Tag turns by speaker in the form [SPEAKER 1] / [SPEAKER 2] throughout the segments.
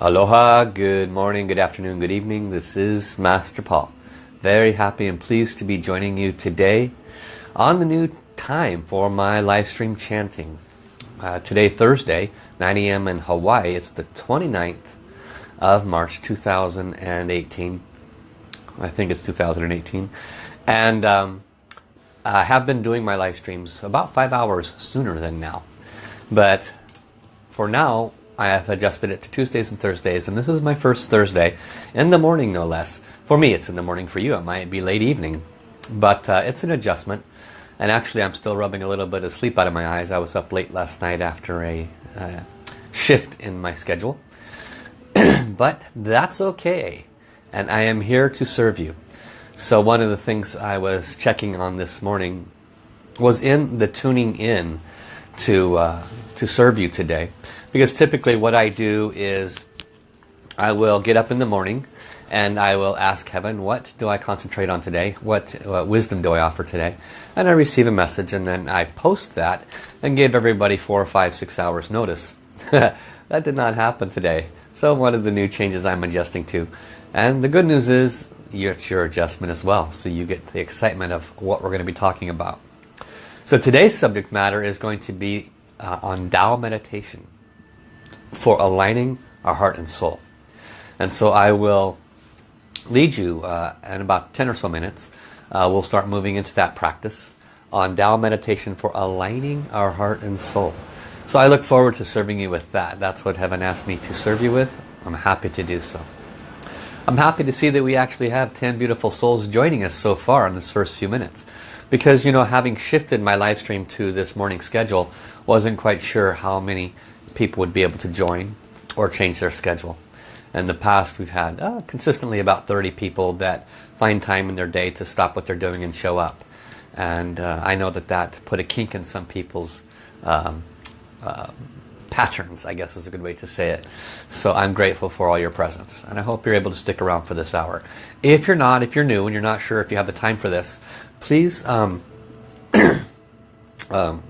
[SPEAKER 1] Aloha, good morning, good afternoon, good evening. This is Master Paul. Very happy and pleased to be joining you today on the new time for my live stream chanting. Uh, today, Thursday, 9 a.m. in Hawaii. It's the 29th of March 2018. I think it's 2018. And um, I have been doing my live streams about five hours sooner than now. But for now, I have adjusted it to Tuesdays and Thursdays and this is my first Thursday in the morning no less. For me it's in the morning, for you it might be late evening. But uh, it's an adjustment and actually I'm still rubbing a little bit of sleep out of my eyes. I was up late last night after a uh, shift in my schedule. but that's okay and I am here to serve you. So one of the things I was checking on this morning was in the tuning in to, uh, to serve you today because typically what I do is I will get up in the morning and I will ask heaven what do I concentrate on today? What, what wisdom do I offer today? And I receive a message and then I post that and give everybody four or five six hours notice. That did not happen today. So one of the new changes I'm adjusting to. And the good news is it's your adjustment as well. So you get the excitement of what we're going to be talking about. So today's subject matter is going to be uh, on Tao meditation for aligning our heart and soul. And so I will lead you uh, in about 10 or so minutes. Uh, we'll start moving into that practice on Tao meditation for aligning our heart and soul. So I look forward to serving you with that. That's what heaven asked me to serve you with. I'm happy to do so. I'm happy to see that we actually have 10 beautiful souls joining us so far in this first few minutes. Because, you know, having shifted my live stream to this morning schedule, wasn't quite sure how many people would be able to join or change their schedule. In the past we've had uh, consistently about 30 people that find time in their day to stop what they're doing and show up. And uh, I know that that put a kink in some people's um, uh, patterns, I guess is a good way to say it. So I'm grateful for all your presence. And I hope you're able to stick around for this hour. If you're not, if you're new and you're not sure if you have the time for this, please um, um,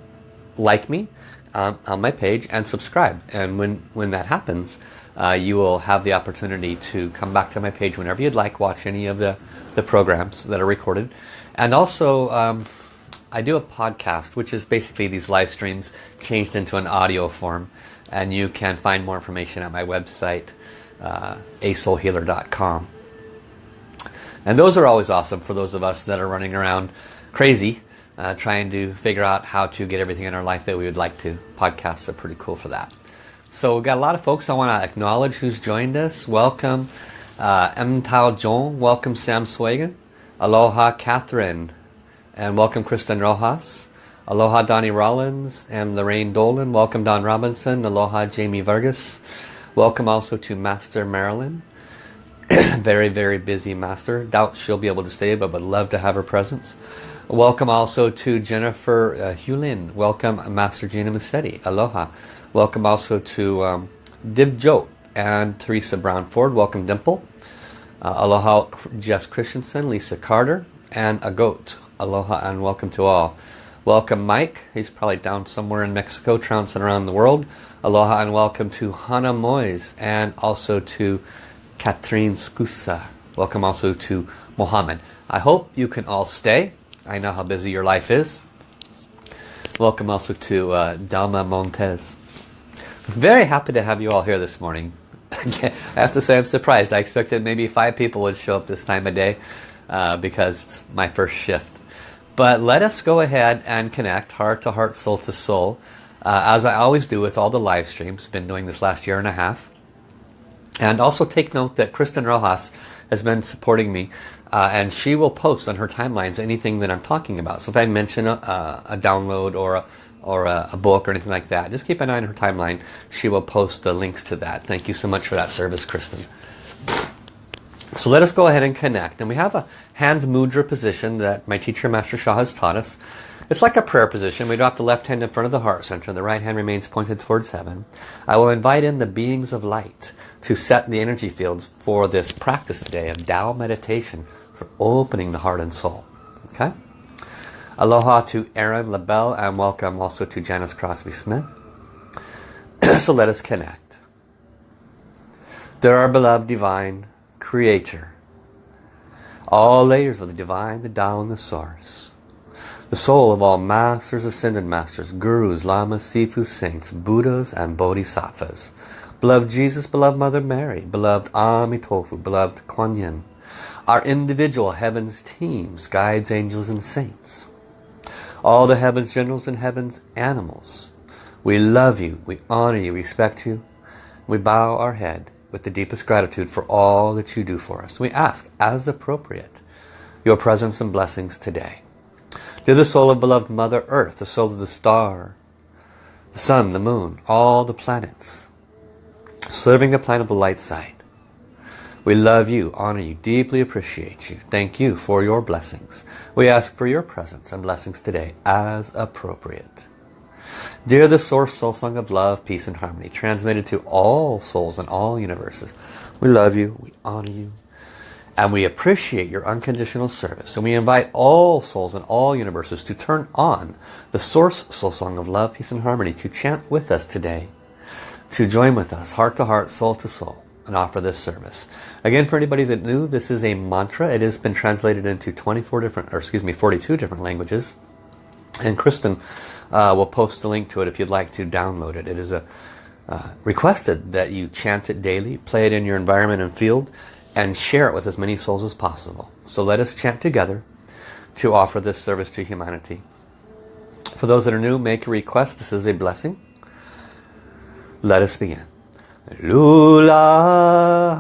[SPEAKER 1] like me um, on my page and subscribe. And when, when that happens, uh, you will have the opportunity to come back to my page whenever you'd like, watch any of the, the programs that are recorded. And also, um, I do a podcast, which is basically these live streams changed into an audio form. And you can find more information at my website, uh, asoulhealer.com. And those are always awesome for those of us that are running around crazy uh, trying to figure out how to get everything in our life that we would like to. Podcasts are pretty cool for that. So we've got a lot of folks I want to acknowledge who's joined us. Welcome uh, M. Tao Jong. Welcome Sam Swagan. Aloha Catherine. And welcome Kristen Rojas. Aloha Donnie Rollins and Lorraine Dolan. Welcome Don Robinson. Aloha Jamie Vargas. Welcome also to Master Marilyn. very, very busy Master. Doubt she'll be able to stay, but would love to have her presence. Welcome also to Jennifer uh, Hulin. Welcome Master Gina Massetti. Aloha. Welcome also to um, Dib Jote and Teresa Brown Ford. Welcome Dimple. Uh, aloha Jess Christensen, Lisa Carter, and a goat. Aloha and welcome to all. Welcome Mike. He's probably down somewhere in Mexico trouncing around the world. Aloha and welcome to Hannah Moyes and also to Catherine Scusa. Welcome also to Mohammed. I hope you can all stay I know how busy your life is. Welcome also to uh, Dalma Montez. Very happy to have you all here this morning. I have to say I'm surprised. I expected maybe five people would show up this time of day uh, because it's my first shift. But let us go ahead and connect heart to heart, soul to soul. Uh, as I always do with all the live streams. Been doing this last year and a half. And also take note that Kristen Rojas has been supporting me uh, and she will post on her timelines anything that I'm talking about. So if I mention a, a download or a, or a, a, book or anything like that, just keep an eye on her timeline. She will post the links to that. Thank you so much for that service, Kristen. So let us go ahead and connect. And we have a hand mudra position that my teacher, Master Sha, has taught us. It's like a prayer position. We drop the left hand in front of the heart center. The right hand remains pointed towards heaven. I will invite in the beings of light to set the energy fields for this practice today of Tao meditation for opening the heart and soul. Okay? Aloha to Aaron LaBelle and welcome also to Janice Crosby Smith. so let us connect. They're our beloved divine creator. All layers of the divine, the Tao, and the source. The soul of all masters, ascended masters, gurus, lamas, sifu, saints, buddhas, and bodhisattvas. Beloved Jesus, beloved Mother Mary, beloved Amitofu, beloved Kuan Yin. Our individual heavens teams, guides, angels, and saints. All the heavens generals and heavens animals. We love you, we honor you, respect you. We bow our head with the deepest gratitude for all that you do for us. We ask, as appropriate, your presence and blessings today. Dear the soul of beloved Mother Earth, the soul of the star, the sun, the moon, all the planets, serving the planet of the light side. We love you, honor you, deeply appreciate you. Thank you for your blessings. We ask for your presence and blessings today as appropriate. Dear the Source Soul Song of Love, Peace and Harmony, transmitted to all souls in all universes. We love you, we honor you, and we appreciate your unconditional service. And we invite all souls in all universes to turn on the Source Soul Song of Love, Peace and Harmony to chant with us today, to join with us, heart to heart, soul to soul, and offer this service. Again, for anybody that knew, this is a mantra. It has been translated into 24 different, or excuse me, 42 different languages. And Kristen uh, we'll post the link to it if you'd like to download it. It is a uh, requested that you chant it daily, play it in your environment and field, and share it with as many souls as possible. So let us chant together to offer this service to humanity. For those that are new, make a request. This is a blessing. Let us begin. Lula,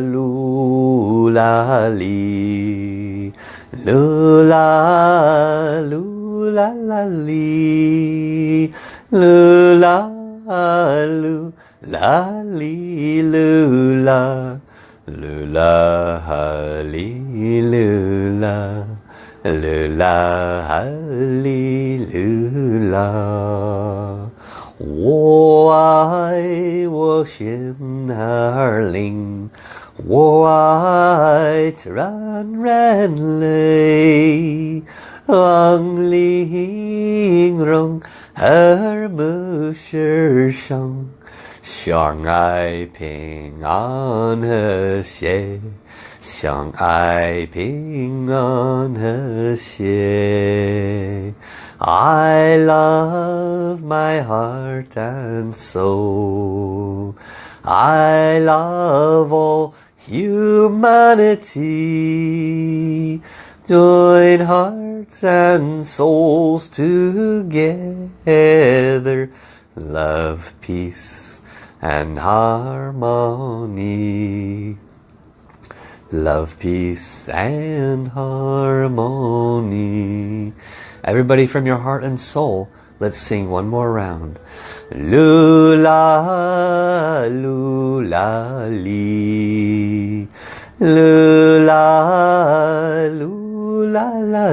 [SPEAKER 1] lula, li. Lula, lula la li. Lu la lu la li lu la lu la li lu la lu la li lu la 我爱我心儿灵，我爱自然人类。望玲珑而不世上，相爱平安和谐，相爱平安和谐。I love my heart and soul. I love all humanity. Join hearts and souls together. Love, peace and harmony. Love, peace and harmony. Everybody from your heart and soul, let's sing one more round. Lula, lula, li. Lula, lula la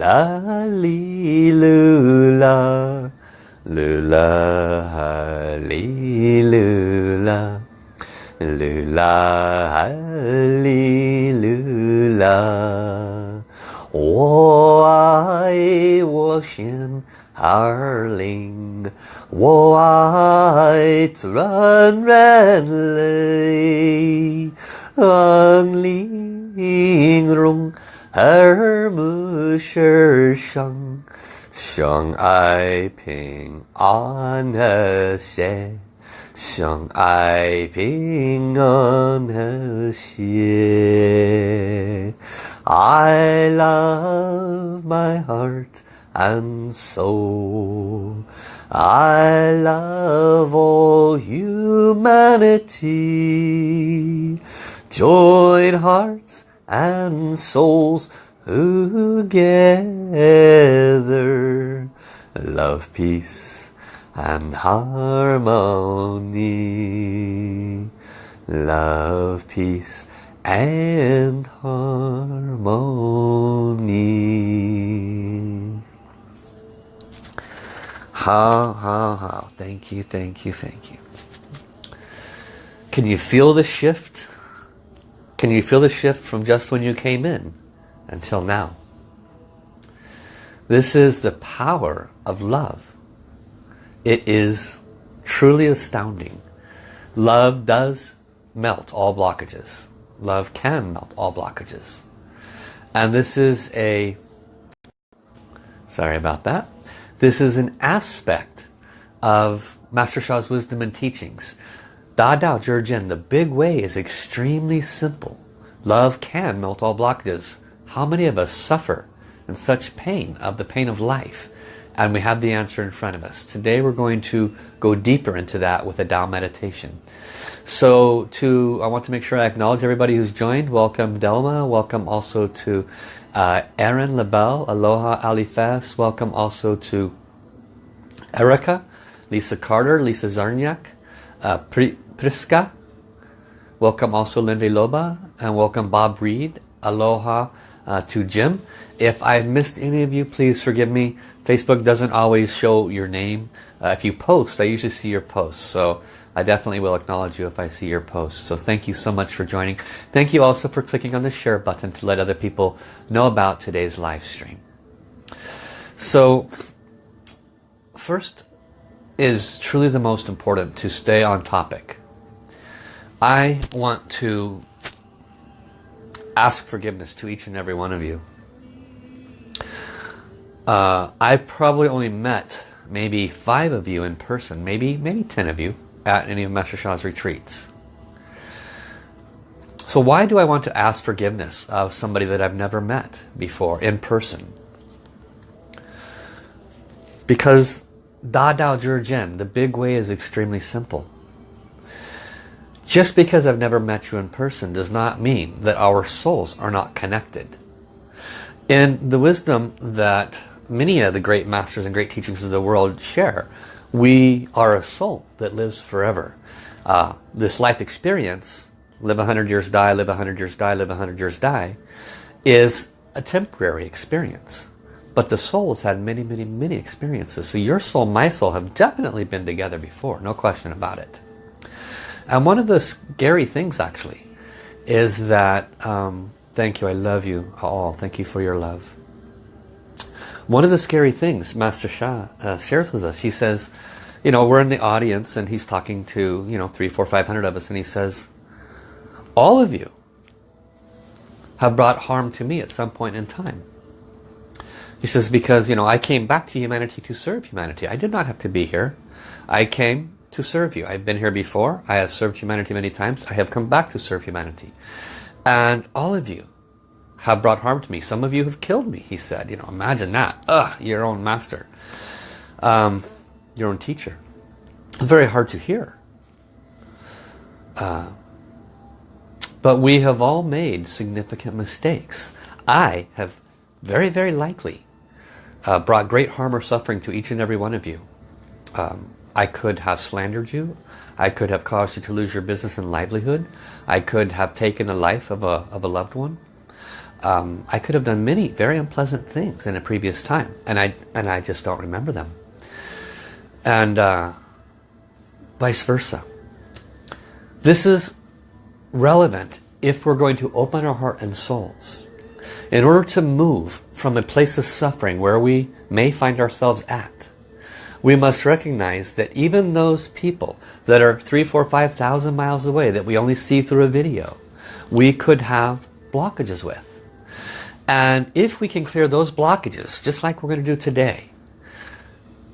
[SPEAKER 1] la li lu la lu la li lu la lu la li lu la lu la li lu la 我爱我心儿灵，我爱自然人类，安玲珑而不世上，相爱平安和谐， 相爱平安和谐。I love my heart and soul. I love all humanity. Join hearts and souls together. Love, peace and harmony. Love, peace and harmony. How, how, how. Thank you, thank you, thank you. Can you feel the shift? Can you feel the shift from just when you came in until now? This is the power of love. It is truly astounding. Love does melt all blockages. Love can melt all blockages. And this is a, sorry about that, this is an aspect of Master Sha's wisdom and teachings. Da Dao Jin, the big way is extremely simple. Love can melt all blockages. How many of us suffer in such pain of the pain of life? And we have the answer in front of us. Today we're going to go deeper into that with a Tao meditation. So to, I want to make sure I acknowledge everybody who's joined. Welcome Delma. Welcome also to uh, Erin LaBelle. Aloha Ali Fess. Welcome also to Erica, Lisa Carter, Lisa Zarniak, uh, Priska. Welcome also Lindy Loba. And welcome Bob Reed. Aloha uh, to Jim. If I've missed any of you, please forgive me. Facebook doesn't always show your name. Uh, if you post, I usually see your posts. So I definitely will acknowledge you if I see your post. So thank you so much for joining. Thank you also for clicking on the share button to let other people know about today's live stream. So first is truly the most important to stay on topic. I want to ask forgiveness to each and every one of you. Uh, I've probably only met maybe five of you in person, maybe maybe ten of you at any of Master Sha's retreats. So why do I want to ask forgiveness of somebody that I've never met before in person? Because Da Dao Zhi the big way is extremely simple. Just because I've never met you in person does not mean that our souls are not connected. In the wisdom that many of the great masters and great teachings of the world share, we are a soul that lives forever. Uh, this life experience, live 100 years, die, live 100 years, die, live 100 years, die, is a temporary experience. But the soul has had many, many, many experiences. So your soul, my soul have definitely been together before, no question about it. And one of the scary things actually is that, um, thank you, I love you all, thank you for your love. One of the scary things Master Sha uh, shares with us, he says, you know, we're in the audience and he's talking to, you know, three, four, five hundred of us and he says, all of you have brought harm to me at some point in time. He says, because, you know, I came back to humanity to serve humanity. I did not have to be here. I came to serve you. I've been here before. I have served humanity many times. I have come back to serve humanity. And all of you have brought harm to me. Some of you have killed me, he said. You know, imagine that. Ugh, your own master. Um, your own teacher. Very hard to hear. Uh, but we have all made significant mistakes. I have very, very likely uh, brought great harm or suffering to each and every one of you. Um, I could have slandered you. I could have caused you to lose your business and livelihood. I could have taken the life of a, of a loved one um, I could have done many very unpleasant things in a previous time and I and I just don't remember them. And uh, vice versa. This is relevant if we're going to open our heart and souls in order to move from a place of suffering where we may find ourselves at. We must recognize that even those people that are three, four, five thousand miles away that we only see through a video we could have blockages with and if we can clear those blockages, just like we're going to do today,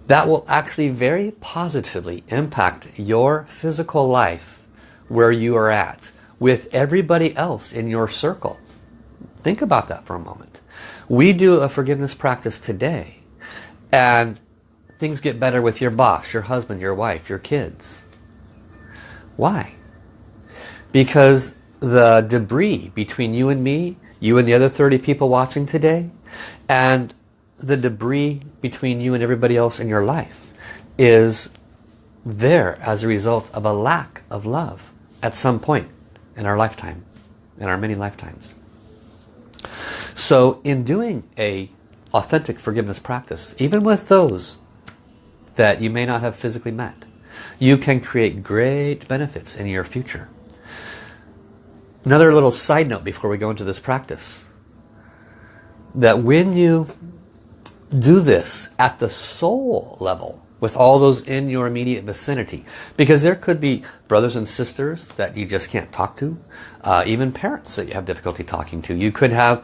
[SPEAKER 1] that will actually very positively impact your physical life where you are at with everybody else in your circle. Think about that for a moment. We do a forgiveness practice today and things get better with your boss, your husband, your wife, your kids. Why? Because the debris between you and me you and the other 30 people watching today, and the debris between you and everybody else in your life is there as a result of a lack of love at some point in our lifetime, in our many lifetimes. So in doing a authentic forgiveness practice, even with those that you may not have physically met, you can create great benefits in your future. Another little side note before we go into this practice. That when you do this at the soul level with all those in your immediate vicinity because there could be brothers and sisters that you just can't talk to uh, even parents that you have difficulty talking to you could have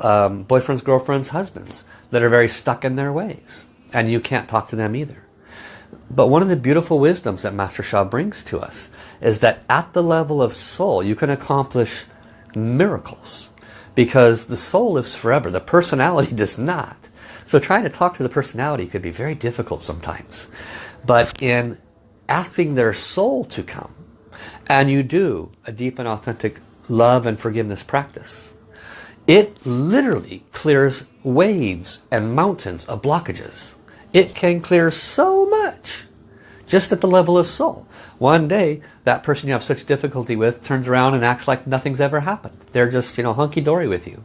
[SPEAKER 1] um, boyfriends girlfriends husbands that are very stuck in their ways and you can't talk to them either but one of the beautiful wisdoms that Master Sha brings to us is that at the level of soul you can accomplish miracles because the soul lives forever the personality does not so trying to talk to the personality could be very difficult sometimes. But in asking their soul to come, and you do a deep and authentic love and forgiveness practice, it literally clears waves and mountains of blockages. It can clear so much just at the level of soul. One day, that person you have such difficulty with turns around and acts like nothing's ever happened. They're just, you know, hunky-dory with you.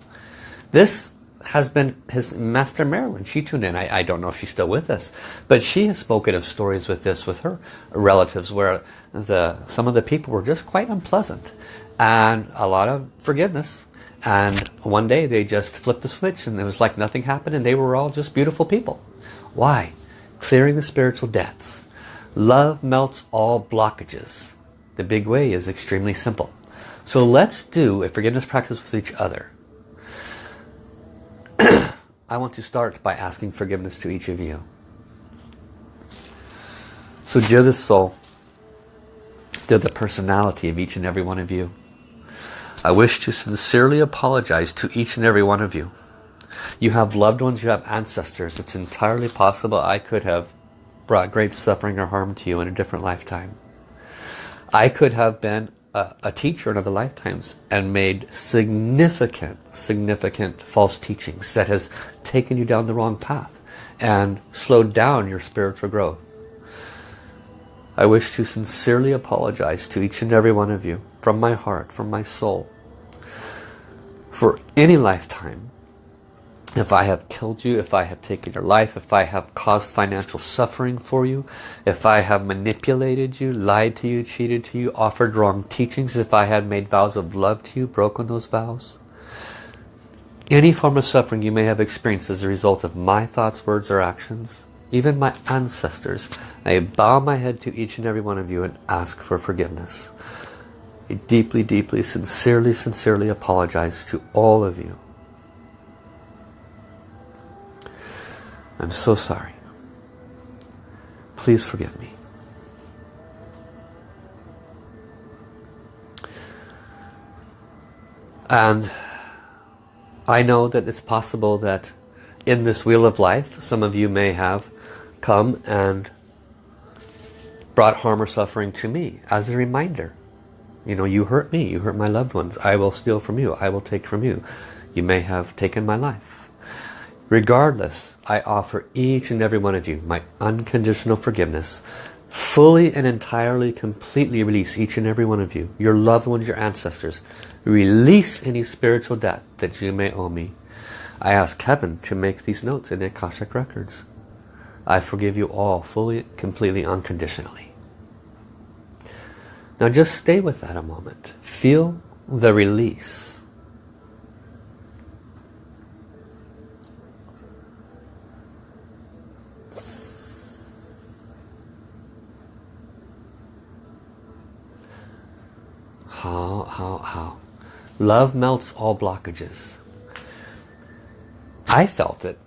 [SPEAKER 1] This has been his master Marilyn. She tuned in. I, I, don't know if she's still with us, but she has spoken of stories with this with her relatives where the some of the people were just quite unpleasant and a lot of forgiveness. And one day they just flipped the switch and it was like nothing happened and they were all just beautiful people. Why? Clearing the spiritual debts. Love melts all blockages. The big way is extremely simple. So let's do a forgiveness practice with each other. I want to start by asking forgiveness to each of you. So dear the soul, dear the personality of each and every one of you, I wish to sincerely apologize to each and every one of you. You have loved ones, you have ancestors. It's entirely possible I could have brought great suffering or harm to you in a different lifetime. I could have been a, a teacher in other lifetimes and made significant, significant false teachings that has taken you down the wrong path and slowed down your spiritual growth. I wish to sincerely apologize to each and every one of you from my heart, from my soul, for any lifetime if I have killed you, if I have taken your life, if I have caused financial suffering for you, if I have manipulated you, lied to you, cheated to you, offered wrong teachings, if I had made vows of love to you, broken those vows, any form of suffering you may have experienced as a result of my thoughts, words, or actions, even my ancestors, I bow my head to each and every one of you and ask for forgiveness. I deeply, deeply, sincerely, sincerely apologize to all of you I'm so sorry. Please forgive me. And I know that it's possible that in this wheel of life, some of you may have come and brought harm or suffering to me as a reminder. You know, you hurt me, you hurt my loved ones. I will steal from you, I will take from you. You may have taken my life. Regardless, I offer each and every one of you my unconditional forgiveness. Fully and entirely, completely release each and every one of you, your loved ones, your ancestors. Release any spiritual debt that you may owe me. I ask heaven to make these notes in the Akashic Records. I forgive you all fully, completely, unconditionally. Now just stay with that a moment. Feel the release. How, how, how. Love melts all blockages. I felt it.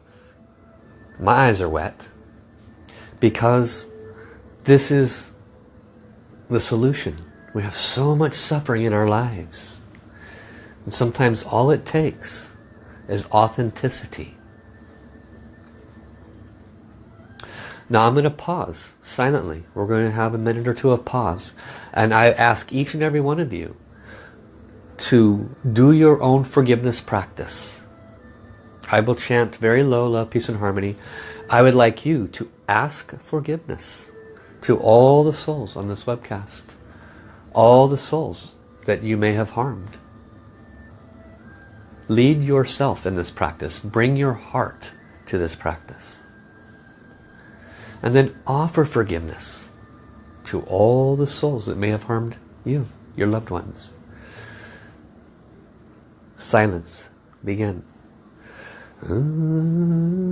[SPEAKER 1] My eyes are wet. Because this is the solution. We have so much suffering in our lives. And sometimes all it takes is authenticity. Now I'm going to pause silently. We're going to have a minute or two of pause. And I ask each and every one of you to do your own forgiveness practice. I will chant very low, love, peace and harmony. I would like you to ask forgiveness to all the souls on this webcast. All the souls that you may have harmed. Lead yourself in this practice. Bring your heart to this practice. And then offer forgiveness to all the souls that may have harmed you, your loved ones. Silence. Begin. Mm-hmm.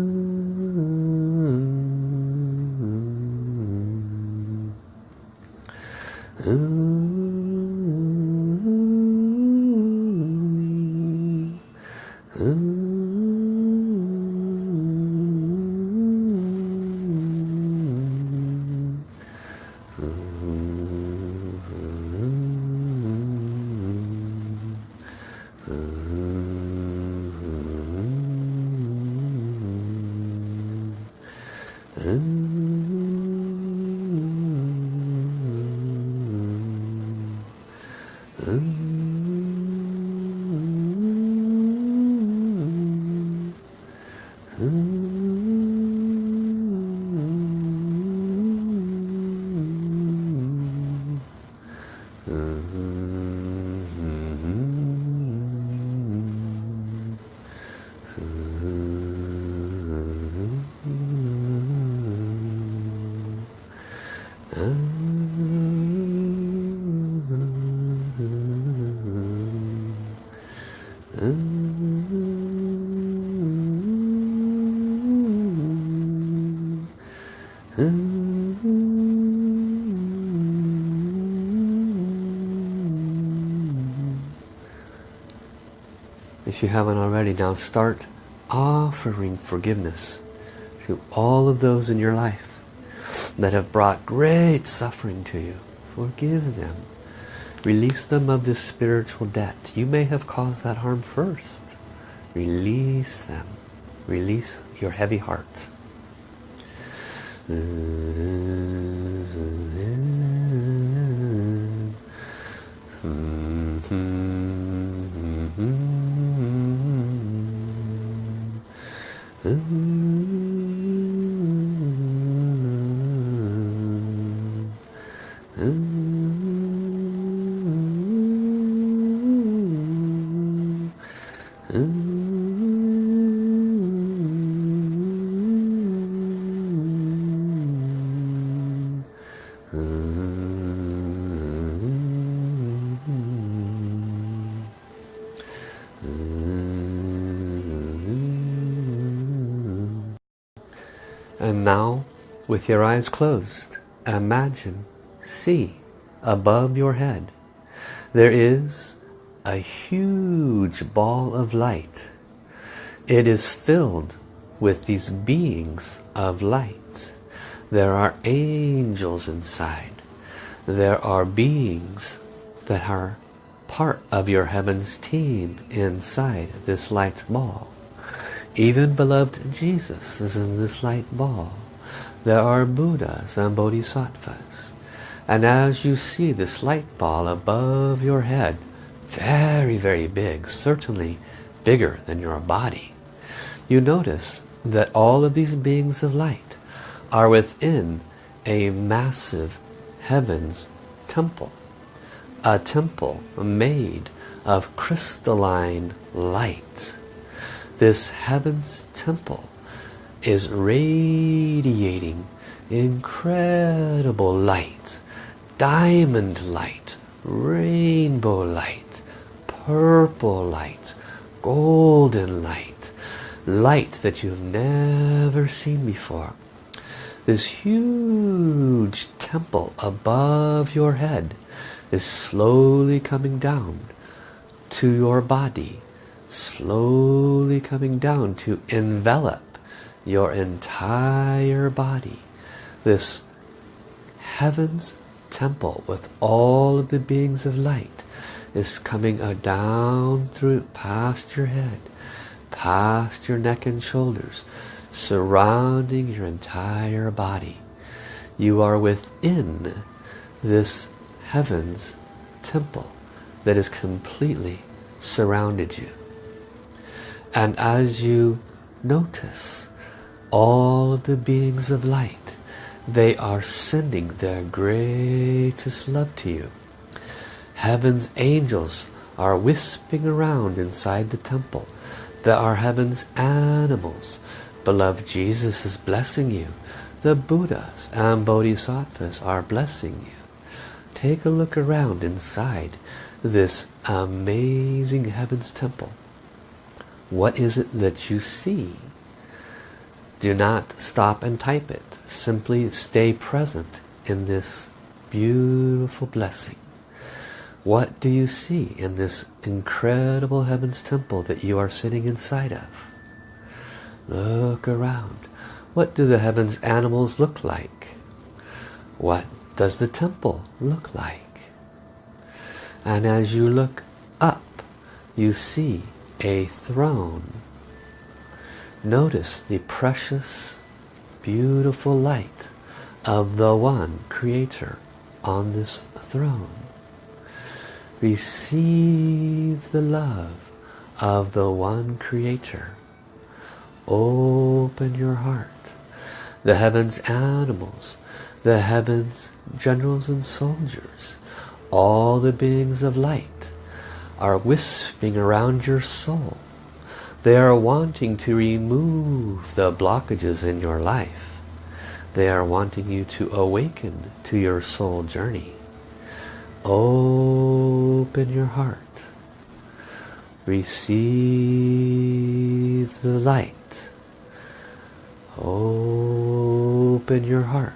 [SPEAKER 1] Ooh, ooh. ooh, ooh. Mm. If you haven't already, now start offering forgiveness to all of those in your life that have brought great suffering to you. Forgive them. Release them of this spiritual debt. You may have caused that harm first. Release them. Release your heavy heart. Mm. And now, with your eyes closed, imagine, see, above your head, there is a huge ball of light. It is filled with these beings of light. There are angels inside. There are beings that are part of your heavens team inside this light ball. Even beloved Jesus is in this light ball. There are Buddhas and Bodhisattvas. And as you see this light ball above your head, very, very big, certainly bigger than your body, you notice that all of these beings of light are within a massive heavens temple. A temple made of crystalline light this heaven's temple is radiating incredible light, diamond light, rainbow light, purple light, golden light, light that you've never seen before. This huge temple above your head is slowly coming down to your body slowly coming down to envelop your entire body. This heaven's temple with all of the beings of light is coming down through past your head, past your neck and shoulders, surrounding your entire body. You are within this heaven's temple that has completely surrounded you. And as you notice all of the beings of light, they are sending their greatest love to you. Heaven's angels are wisping around inside the temple. There are heaven's animals. Beloved Jesus is blessing you. The Buddhas and Bodhisattvas are blessing you. Take a look around inside this amazing heaven's temple What is it that you see? Do not stop and type it. Simply stay present in this beautiful blessing. What do you see in this incredible heavens temple that you are sitting inside of? Look around. What do the heavens animals look like? What does the temple look like? And as you look up, you see a throne. Notice the precious, beautiful light of the one creator on this throne. Receive the love of the one creator. Open your heart. The heavens animals, the heavens generals and soldiers, all the beings of light are wisping around your soul. They are wanting to remove the blockages in your life. They are wanting you to awaken to your soul journey. Open your heart. Receive the light. Open your heart.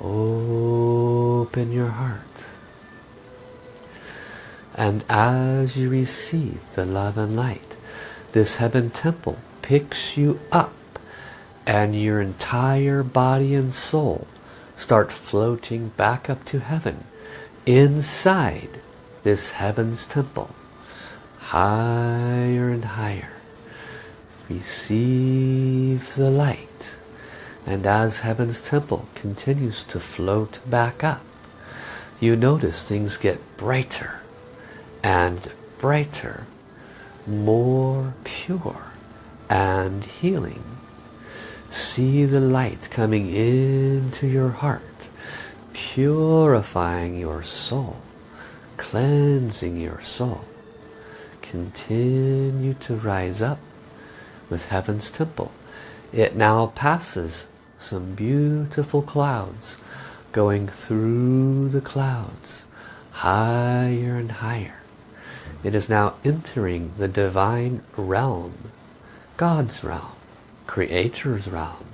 [SPEAKER 1] Open your heart. And as you receive the love and light, this heaven temple picks you up and your entire body and soul start floating back up to heaven inside this heaven's temple higher and higher receive the light and as heaven's temple continues to float back up you notice things get brighter and brighter, more pure and healing. See the light coming into your heart, purifying your soul, cleansing your soul. Continue to rise up with Heaven's Temple. It now passes some beautiful clouds going through the clouds higher and higher it is now entering the divine realm, God's realm, Creator's realm.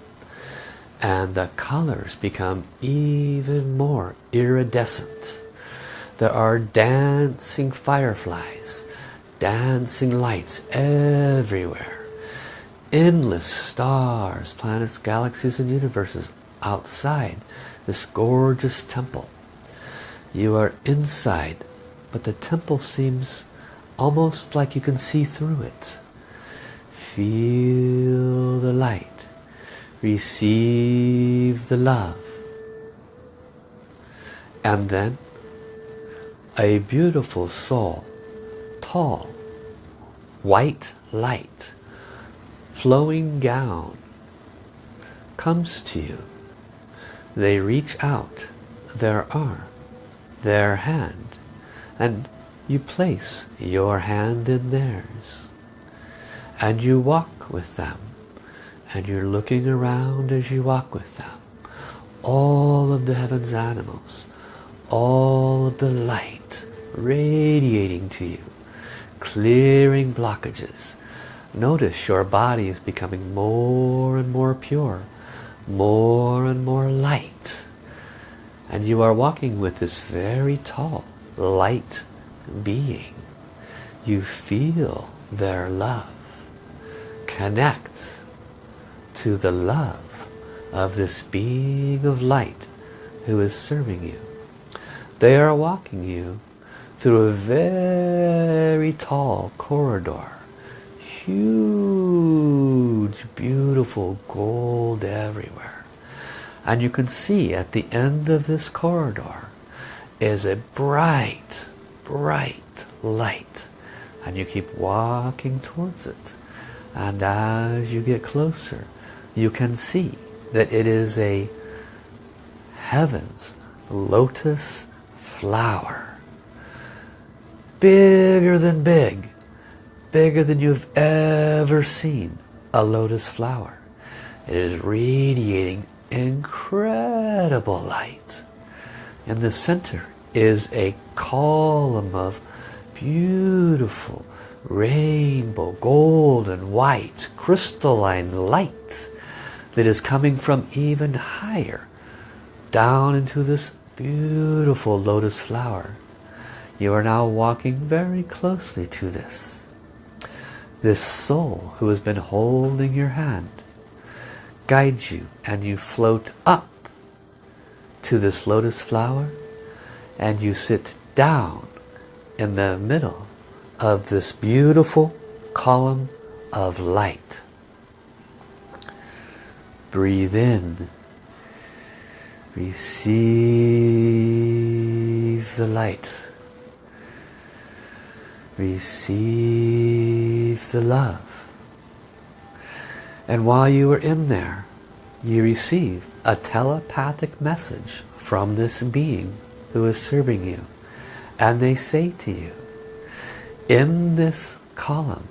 [SPEAKER 1] And the colors become even more iridescent. There are dancing fireflies, dancing lights everywhere. Endless stars, planets, galaxies, and universes outside this gorgeous temple. You are inside, but the temple seems almost like you can see through it. Feel light. Receive the love. And then a beautiful soul, tall, white light, flowing gown, comes to you. They reach out their arm, their hand, and you place your hand in theirs and you walk with them and you're looking around as you walk with them all of the heavens animals all of the light radiating to you clearing blockages notice your body is becoming more and more pure more and more light and you are walking with this very tall light being. You feel their love. Connect to the love of this being of light who is serving you. They are walking you through a very tall corridor. Huge, beautiful gold everywhere. And you can see at the end of this corridor is a bright, bright light and you keep walking towards it and as you get closer you can see that it is a heavens lotus flower. Bigger than big bigger than you've ever seen a lotus flower. It is radiating incredible light. In the center is a column of beautiful rainbow, gold and white, crystalline light that is coming from even higher down into this beautiful lotus flower. You are now walking very closely to this. This soul who has been holding your hand guides you and you float up to this lotus flower and you sit down in the middle of this beautiful column of light. Breathe in. Receive the light. Receive the love. And while you were in there, you received a telepathic message from this being who is serving you. And they say to you, in this column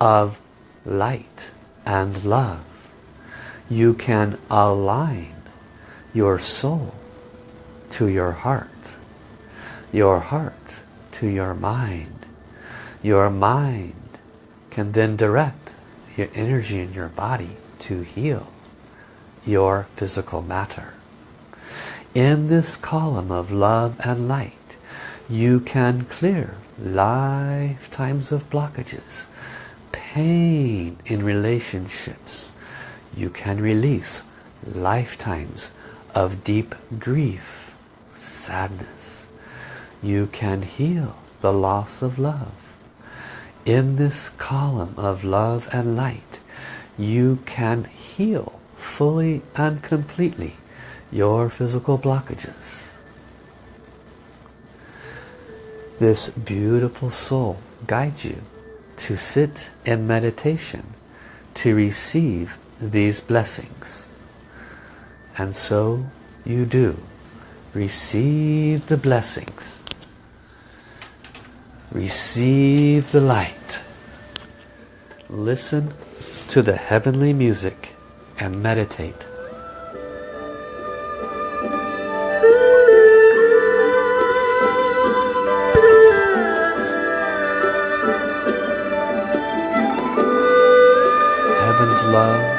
[SPEAKER 1] of light and love, you can align your soul to your heart, your heart to your mind. Your mind can then direct your energy in your body to heal your physical matter. In this column of love and light, you can clear lifetimes of blockages, pain in relationships. You can release lifetimes of deep grief, sadness. You can heal the loss of love. In this column of love and light, you can heal fully and completely your physical blockages. This beautiful soul guides you to sit in meditation to receive these blessings. And so you do. Receive the blessings. Receive the light. Listen to the heavenly music and meditate. Heaven's love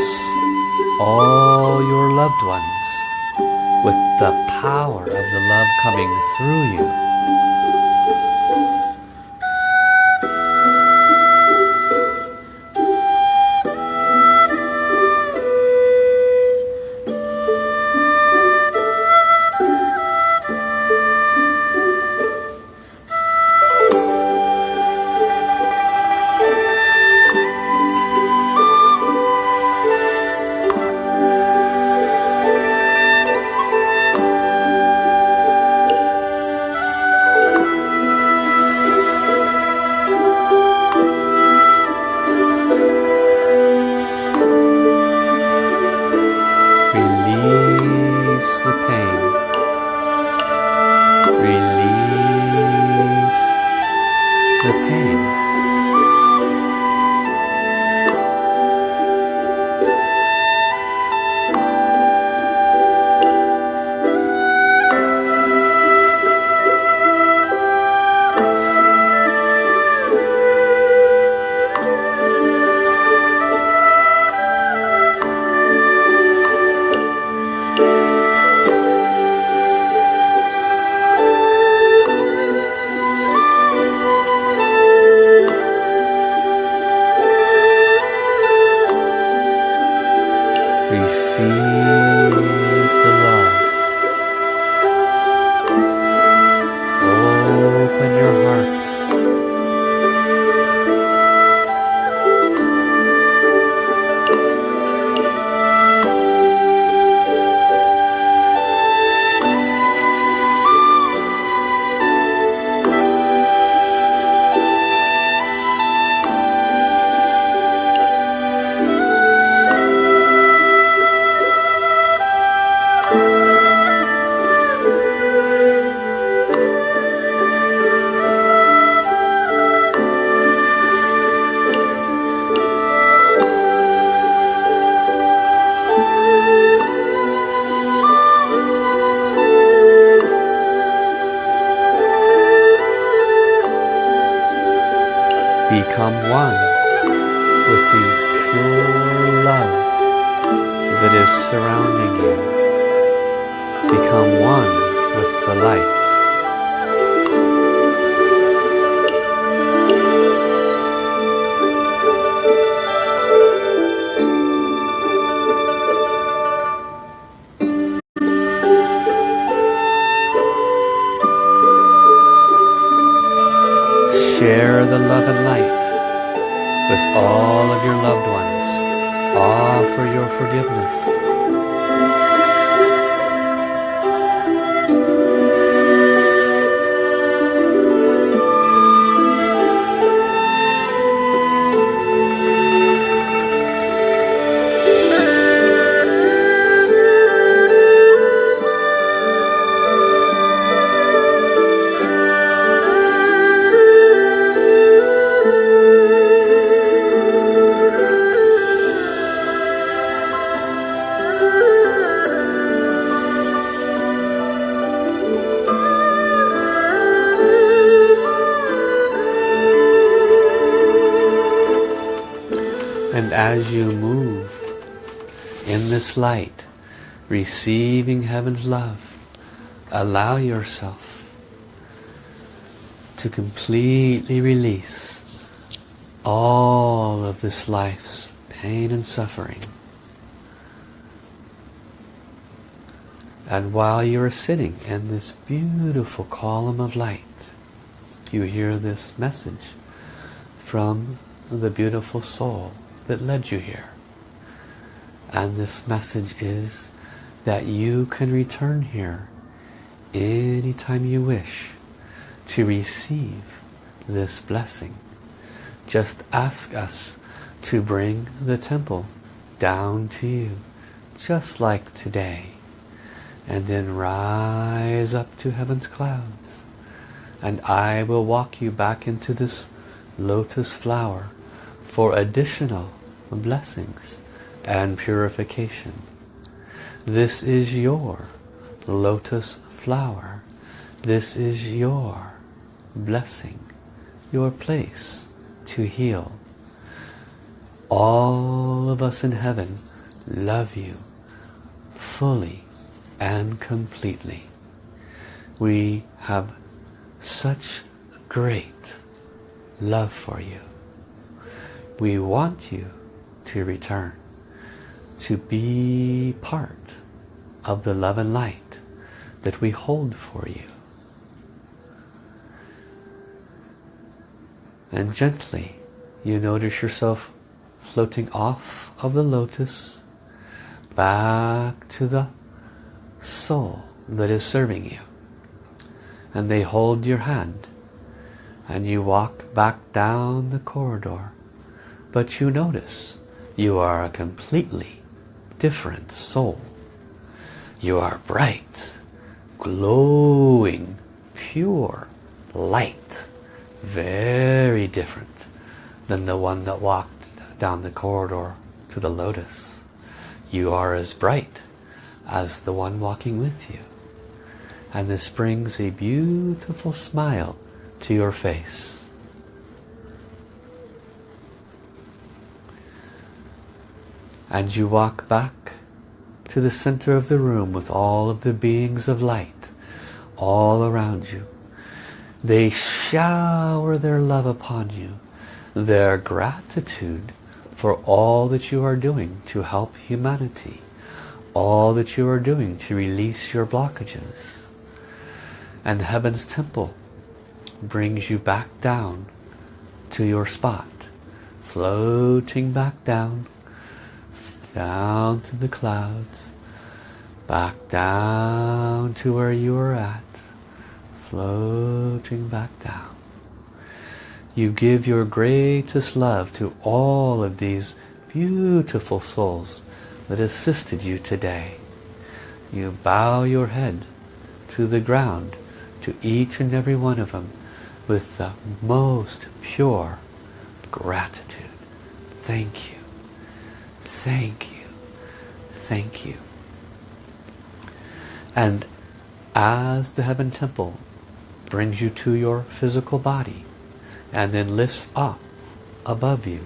[SPEAKER 1] Bless all your loved ones with the power of the love coming through you. Love and light with all of your loved ones. Offer your forgiveness. This light, receiving heaven's love, allow yourself to completely release all of this life's pain and suffering. And while you are sitting in this beautiful column of light, you hear this message from the beautiful soul that led you here. And this message is that you can return here anytime you wish to receive this blessing. Just ask us to bring the temple down to you, just like today. And then rise up to heaven's clouds. And I will walk you back into this lotus flower for additional blessings and purification. This is your lotus flower. This is your blessing, your place to heal. All of us in heaven love you fully and completely. We have such great love for you. We want you to return, to be part of the love and light that we hold for you. And gently you notice yourself floating off of the lotus back to the soul that is serving you. And they hold your hand and you walk back down the corridor. But you notice you are a completely different soul. You are bright, glowing, pure light. Very different than the one that walked down the corridor to the lotus. You are as bright as the one walking with you. And this brings a beautiful smile to your face. And you walk back to the center of the room with all of the beings of light all around you. They shower their love upon you, their gratitude for all that you are doing to help humanity, all that you are doing to release your blockages. And Heaven's Temple brings you back down to your spot, floating back down down to the clouds, back down to where you were at, floating back down. You give your greatest love to all of these beautiful souls that assisted you today. You bow your head to the ground to each and every one of them with the most pure gratitude. Thank you. Thank you. Thank you. And as the heaven temple brings you to your physical body and then lifts up above you.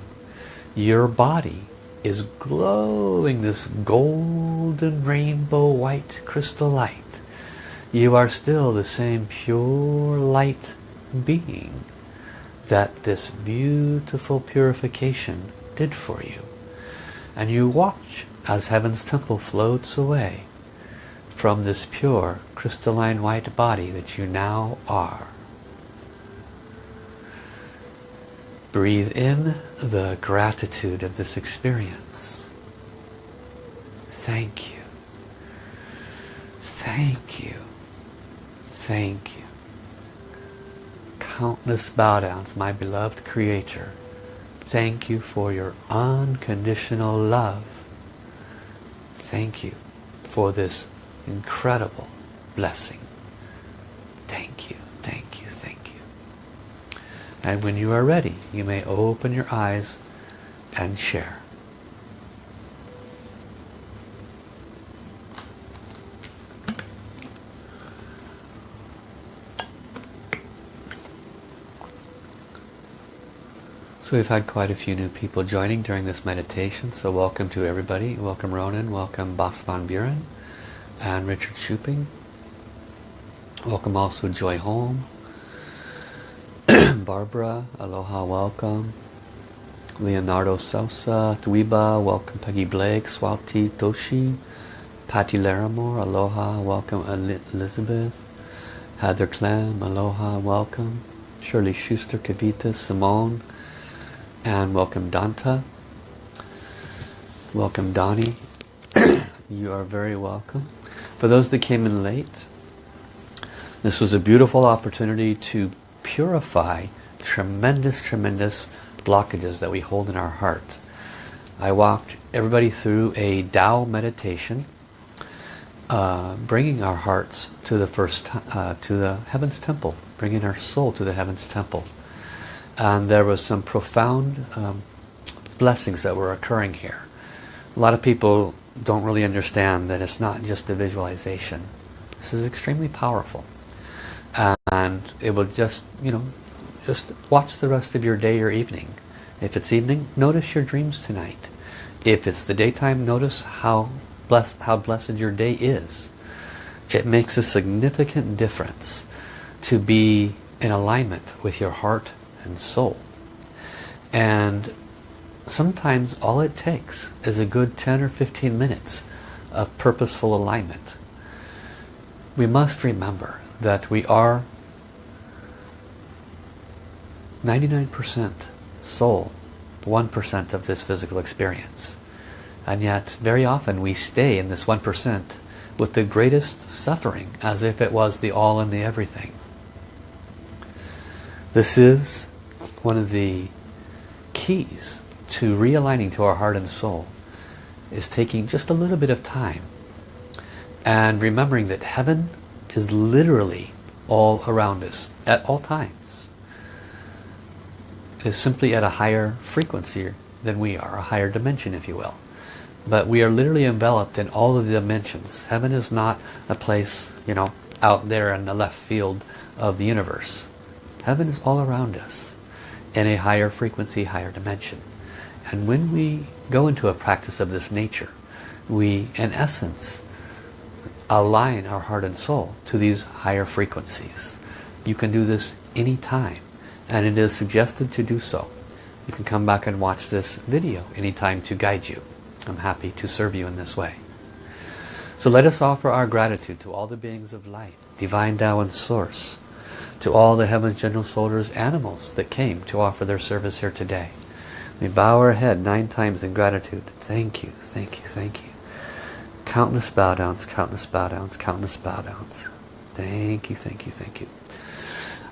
[SPEAKER 1] Your body is glowing this golden rainbow white crystal light. You are still the same pure light being that this beautiful purification did for you. And you watch as heaven's temple floats away from this pure crystalline white body that you now are. Breathe in the gratitude of this experience. Thank you. Thank you. Thank you. Countless bow downs, my beloved Creator. Thank you for your unconditional love. Thank you for this incredible blessing. Thank you. Thank you, thank you. And when you are ready, you may open your eyes and share. We've had quite a few new people joining during this meditation, so welcome to everybody. Welcome Ronan, welcome Bas van Buren, and Richard Shuping. Welcome also Joy Holm, Barbara, aloha, welcome. Leonardo Sosa, Dweeba, welcome. Peggy Blake, Swati Toshi, Patty Larimore, aloha, welcome. Elizabeth, Heather Clem, aloha, welcome. Shirley Schuster, Kavita, Simone, and welcome Danta. Welcome Donnie. you are very welcome. For those that came in late, this was a beautiful opportunity to purify tremendous, tremendous blockages that we hold in our heart. I walked everybody through a Tao meditation, uh, bringing our hearts to the first, uh, to the Heaven's Temple, bringing our soul to the Heaven's Temple. And there was some profound um, blessings that were occurring here. A lot of people don't really understand that it's not just a visualization. This is extremely powerful and it will just you know just watch the rest of your day or evening if it's evening notice your dreams tonight if it's the daytime notice how blessed how blessed your day is it makes a significant difference to be in alignment with your heart and soul and sometimes all it takes is a good 10 or 15 minutes of purposeful alignment we must remember that we are 99% soul, 1% of this physical experience. And yet, very often we stay in this 1% with the greatest suffering as if it was the all and the everything. This is one of the keys to realigning to our heart and soul is taking just a little bit of time and remembering that heaven is literally all around us at all times It is simply at a higher frequency than we are, a higher dimension if you will. But we are literally enveloped in all of the dimensions. Heaven is not a place, you know, out there in the left field of the universe. Heaven is all around us in a higher frequency, higher dimension. And when we go into a practice of this nature, we, in essence, align our heart and soul to these higher frequencies. You can do this anytime and it is suggested to do so. You can come back and watch this video anytime to guide you. I'm happy to serve you in this way. So let us offer our gratitude to all the beings of light, divine Tao and source, to all the heaven's general soldiers, animals that came to offer their service here today. We bow our head nine times in gratitude. Thank you, thank you, thank you. Countless bow downs, countless bow downs, countless bow downs. Thank you, thank you, thank you.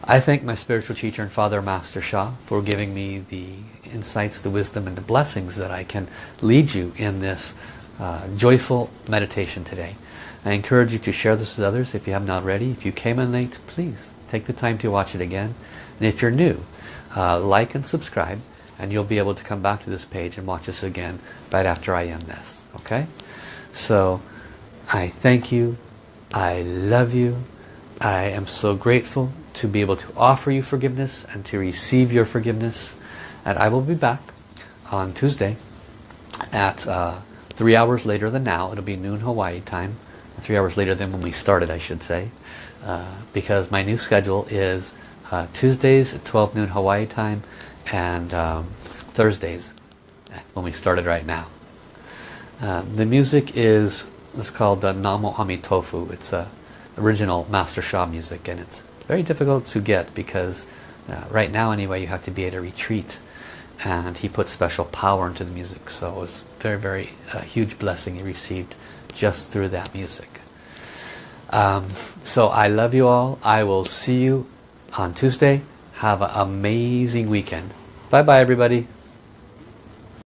[SPEAKER 1] I thank my spiritual teacher and Father Master Sha for giving me the insights, the wisdom and the blessings that I can lead you in this uh, joyful meditation today. I encourage you to share this with others if you haven't already. If you came in late, please take the time to watch it again. And if you're new, uh, like and subscribe and you'll be able to come back to this page and watch this again right after I end this. Okay? So I thank you. I love you. I am so grateful to be able to offer you forgiveness and to receive your forgiveness And I will be back on Tuesday at uh, three hours later than now. It'll be noon Hawaii time. Three hours later than when we started, I should say. Uh, because my new schedule is uh, Tuesdays at 12 noon Hawaii time and um, Thursdays when we started right now. Uh, the music is, it's called uh, Namo Amitofu. It's a original Master Sha music and it's very difficult to get because uh, right now anyway you have to be at a retreat and he put special power into the music. So it was very very a huge blessing he received just through that music. Um, so I love you all. I will see you on Tuesday. Have an amazing weekend. Bye bye everybody